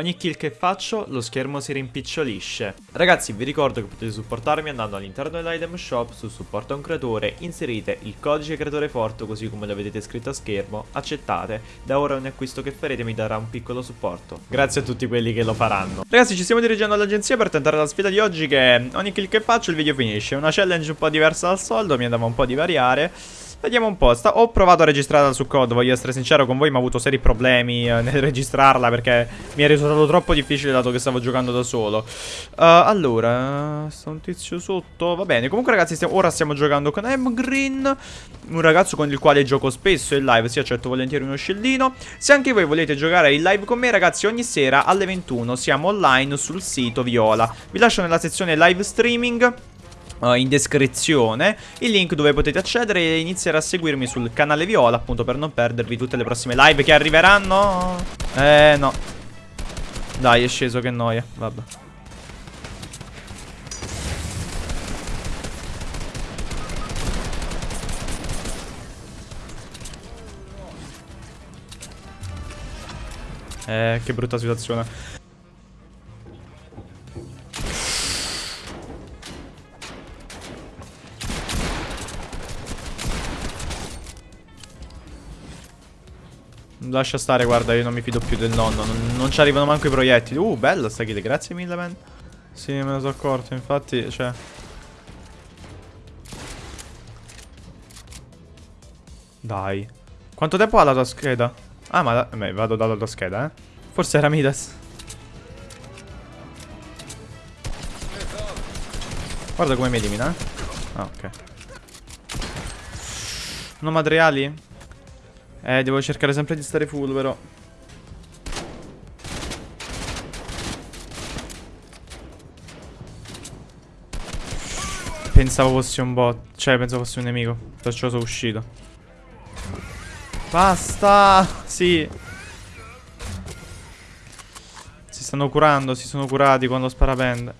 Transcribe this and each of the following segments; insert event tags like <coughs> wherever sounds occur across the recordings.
Ogni kill che faccio lo schermo si rimpicciolisce. Ragazzi vi ricordo che potete supportarmi andando all'interno dell'item shop su supporto a un creatore, inserite il codice creatore forte così come lo vedete scritto a schermo, accettate, da ora ogni acquisto che farete mi darà un piccolo supporto. Grazie a tutti quelli che lo faranno. Ragazzi ci stiamo dirigendo all'agenzia per tentare la sfida di oggi che ogni kill che faccio il video finisce. Una challenge un po' diversa dal soldo, mi andava un po' di variare. Vediamo un po', Sta... ho provato a registrarla su code, voglio essere sincero con voi, ma ho avuto seri problemi eh, nel <laughs> registrarla perché mi è risultato troppo difficile dato che stavo giocando da solo. Uh, allora, sta un tizio sotto, va bene, comunque ragazzi stiamo... ora stiamo giocando con M Green, un ragazzo con il quale gioco spesso in live, sì accetto volentieri uno scildino. Se anche voi volete giocare in live con me ragazzi, ogni sera alle 21 siamo online sul sito Viola. Vi lascio nella sezione live streaming Uh, in descrizione il link dove potete accedere e iniziare a seguirmi sul canale Viola appunto per non perdervi tutte le prossime live che arriveranno. Eh no. Dai è sceso che noia Vabbè. Eh che brutta situazione Lascia stare, guarda, io non mi fido più del nonno. Non, non ci arrivano manco i proiettili. Uh, bella sta kill, grazie mille, man. Sì, me ne sono accorto, infatti, cioè... Dai. Quanto tempo ha la tua scheda? Ah, ma... Beh, vado dalla tua scheda, eh. Forse era Midas. Guarda come mi elimina, eh. Ah, ok. Non materiali? Eh, devo cercare sempre di stare full, però. Pensavo fosse un bot. Cioè, pensavo fosse un nemico. Perciò sono uscito. Basta! Sì. Si stanno curando, si sono curati quando sparapende.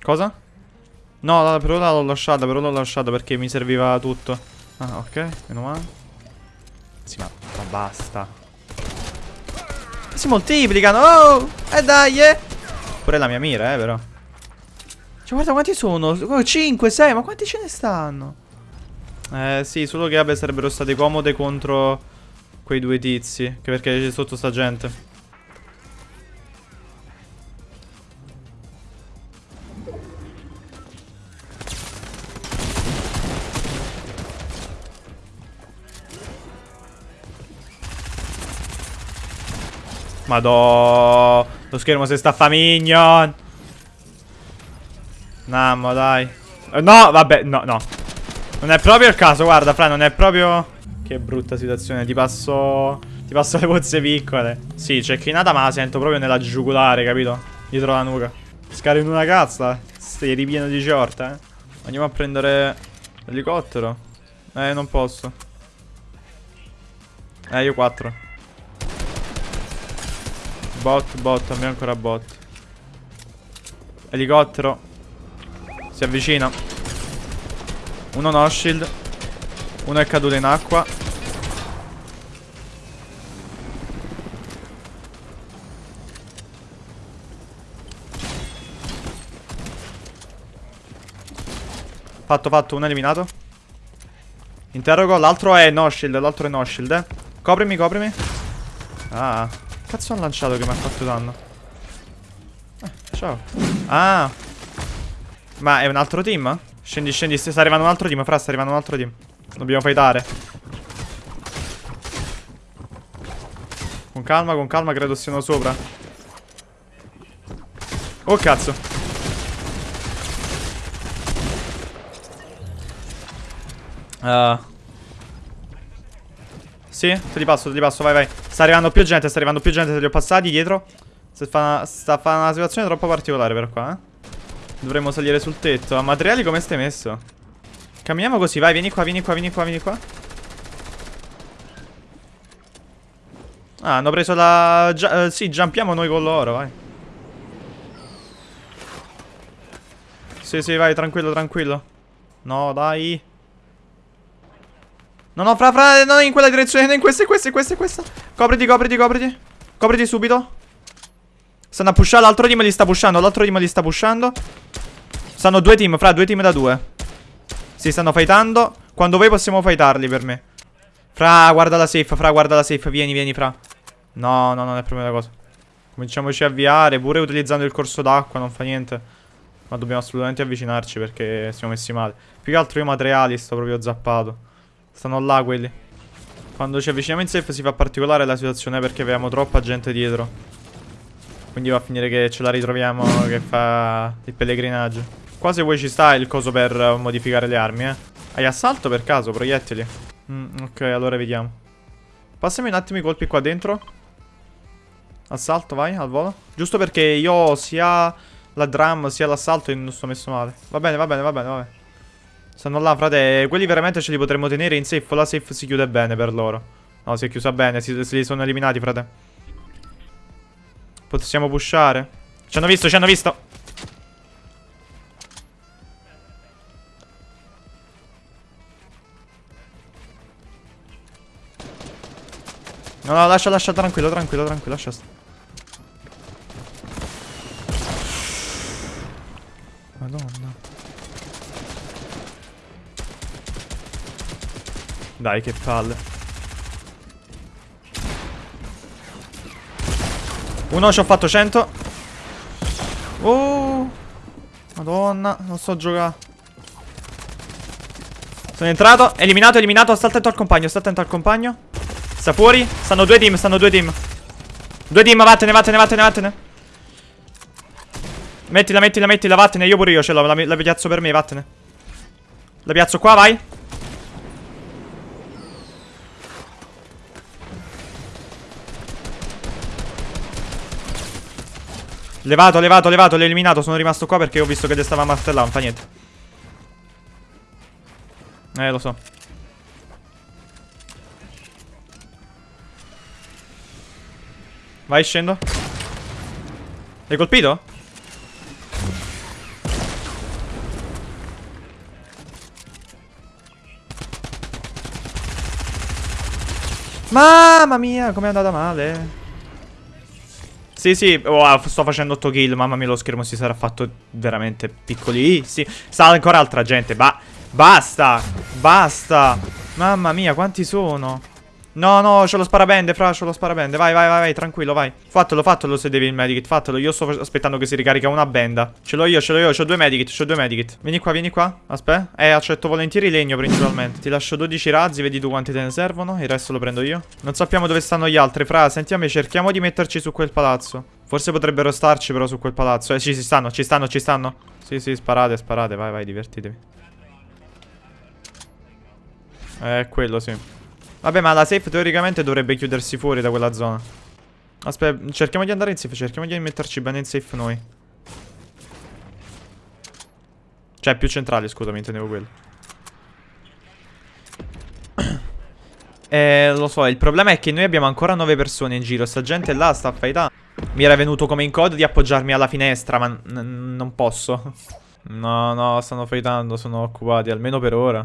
Cosa? No, per ora l'ho lasciata, per ora l'ho lasciata perché mi serviva tutto. Ah, ok, meno male. Sì, ma, ma basta. Si moltiplicano, oh! E eh dai, eh! Pure la mia mira, eh, però. Cioè, guarda quanti sono. 5, 6, ma quanti ce ne stanno? Eh, sì, solo che, vabbè, sarebbero state comode contro quei due tizi. Che perché c'è sotto sta gente. Madò. Lo schermo si sta fa minion. Nammo, dai. Eh, no, vabbè, no, no. Non è proprio il caso, guarda, Fra, non è proprio... Che brutta situazione, ti passo... Ti passo le pozze piccole. Sì, c'è crinata, ma la sento proprio nella giugulare, capito? Dietro la nuca. Scari in una cazza. Stai ripieno di ciorta, eh. Andiamo a prendere l'elicottero. Eh, non posso. Eh, io quattro. Bot, bot, abbiamo ancora bot. Elicottero. Si avvicina. Uno no shield. Uno è caduto in acqua. Fatto, fatto, uno eliminato. Interrogo, l'altro è no shield, l'altro è no shield, eh. Coprimi, coprimi. Ah cazzo hanno lanciato che mi ha fatto danno? Eh, ciao. Ah. Ma è un altro team? Scendi, scendi. Sta arrivando un altro team. Fra, sta arrivando un altro team. Dobbiamo fightare. Con calma, con calma. Credo siano sopra. Oh, cazzo. Uh. Sì, te li passo, te li passo, vai, vai. Sta arrivando più gente, sta arrivando più gente, te li ho passati dietro. Sta fa sta fa una situazione troppo particolare per qua, eh. Dovremmo salire sul tetto. A materiali come stai messo? Camminiamo così, vai, vieni qua, vieni qua, vieni qua, vieni qua. Ah, hanno preso la... Gia uh, sì, jumpiamo noi con loro, vai. Sì, sì, vai, tranquillo, tranquillo. No, dai. No, no, fra, fra, no, in quella direzione, in questa, in questa, in questa, in questa. Copriti, copriti, copriti. Copriti subito. Stanno a pushare, l'altro team li sta pushando, l'altro team li sta pushando. Stanno due team, fra, due team da due. Si stanno fightando. Quando voi possiamo fightarli per me. Fra, guarda la safe, fra, guarda la safe, vieni, vieni, fra. No, no, non è proprio una cosa. Cominciamoci a avviare, pure utilizzando il corso d'acqua, non fa niente. Ma dobbiamo assolutamente avvicinarci perché siamo messi male. Più che altro io materiali sto proprio zappato. Stanno là quelli. Quando ci avviciniamo in safe si fa particolare la situazione perché abbiamo troppa gente dietro. Quindi va a finire che ce la ritroviamo <laughs> che fa il pellegrinaggio. Qua se vuoi ci sta il coso per modificare le armi, eh. Hai assalto per caso, proiettili? Mm, ok, allora vediamo. Passami un attimo i colpi qua dentro. Assalto, vai, al volo. Giusto perché io sia la drum sia l'assalto e non sto messo male. Va bene, va bene, va bene, va bene. Stanno là, frate. Quelli veramente ce li potremmo tenere in safe. La safe si chiude bene per loro. No, si è chiusa bene. Si, li sono eliminati, frate. Possiamo pushare. Ci hanno visto, ci hanno visto. No, no, lascia, lascia, tranquillo, tranquillo, tranquillo, lascia. Madonna. Dai, che palle. Uno ci ho fatto 100. Oh. Madonna, non so giocare. Sono entrato, eliminato, eliminato. Sta attento al compagno, sta attento al compagno. Sta fuori. Stanno due team, stanno due team. Due team, vattene, vattene, vattene, vattene. Mettila, mettila, mettila, vattene. Io pure io ce l'ho, la, la piazzo per me, vattene. La piazzo qua, vai. Levato, levato, levato, l'ho eliminato. Sono rimasto qua perché ho visto che le stava martellando. Fa niente. Eh, lo so. Vai, scendo. L'hai colpito? Mamma mia, com'è andata male. Sì, sì, oh, sto facendo 8 kill, mamma mia lo schermo si sarà fatto veramente piccolissimo. Sta ancora altra gente, ba basta, basta. Mamma mia, quanti sono? No, no, c'ho lo sparabende, fra, c'ho lo sparabende. Vai, vai, vai, vai, tranquillo, vai. Fatelo, fatelo se devi il medikit, fatelo. Io sto aspettando che si ricarica una benda. Ce l'ho io, ce l'ho io, c'ho due medikit, c'ho due medikit. Vieni qua, vieni qua. Aspetta. Eh, accetto volentieri legno principalmente. Ti lascio 12 razzi, vedi tu quanti te ne servono. Il resto lo prendo io. Non sappiamo dove stanno gli altri, fra. Sentiamo, cerchiamo di metterci su quel palazzo. Forse potrebbero starci però su quel palazzo. Eh, ci, ci stanno, ci stanno, ci stanno. Sì, sì, sparate, sparate. Vai, vai, divertitevi. Eh, quello sì. Vabbè, ma la safe teoricamente dovrebbe chiudersi fuori da quella zona. Aspetta, cerchiamo di andare in safe, cerchiamo di metterci bene in safe noi. Cioè, più centrali, scusami, intendevo quello. <coughs> Eh, lo so, il problema è che noi abbiamo ancora 9 persone in giro. Sta gente là sta faità. Mi era venuto come in code di appoggiarmi alla finestra, ma non posso. <laughs> No, no, stanno fightando, sono occupati, almeno per ora.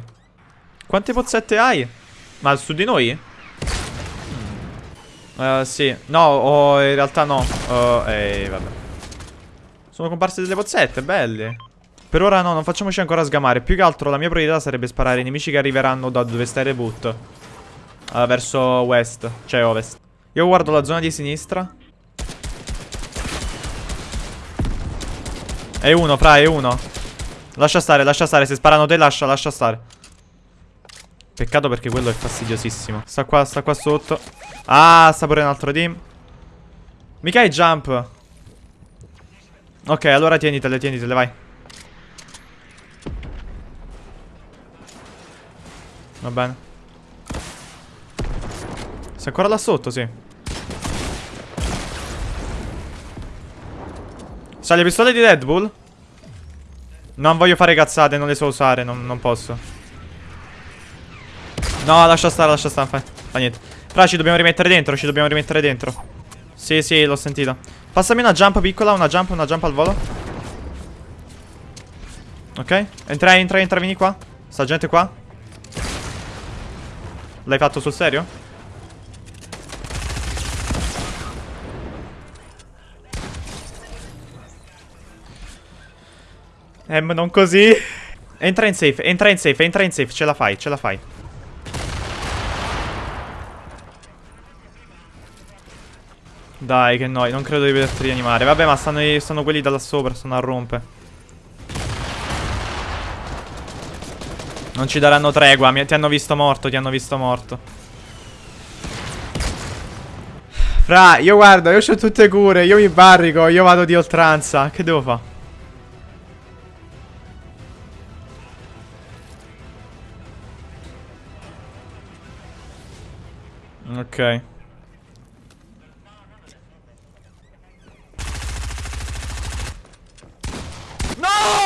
Quante pozzette hai? Ma su di noi? Uh, sì. No, oh, in realtà no. Uh, ehi, vabbè. Sono comparse delle pozzette, belle. Per ora no, non facciamoci ancora sgamare. Più che altro la mia priorità sarebbe sparare ai nemici che arriveranno da dove sta il reboot. Uh, verso west, cioè ovest. Io guardo la zona di sinistra. È uno, fra, è uno. Lascia stare, lascia stare. Se sparano te, lascia, lascia stare. Peccato perché quello è fastidiosissimo. Sta qua, sta qua sotto. Ah, sta pure un altro team. Mica hai jump. Ok, allora tienitele, tienitele, vai. Va bene. Sei ancora là sotto, sì. Sai le pistole di Deadpool? Non voglio fare cazzate, non le so usare, non, non posso. No, lascia stare, lascia stare. Fa, fa niente. Fra, ci dobbiamo rimettere dentro. Ci dobbiamo rimettere dentro. Sì, sì, l'ho sentito. Passami una jump piccola, una jump, una jump al volo. Ok. Entra, entra, entra, vieni qua. Sta gente qua. L'hai fatto sul serio? Ma non così. Entra in safe, entra in safe, entra in safe. Ce la fai, ce la fai. Dai, che noi, non credo di vederti rianimare. Vabbè, ma stanno, stanno quelli da là sopra, stanno a rompe. Non ci daranno tregua, mi, ti hanno visto morto, ti hanno visto morto. Fra, io guarda, io ho tutte cure, io mi barrico, io vado di oltranza. Che devo fare? Ok. No!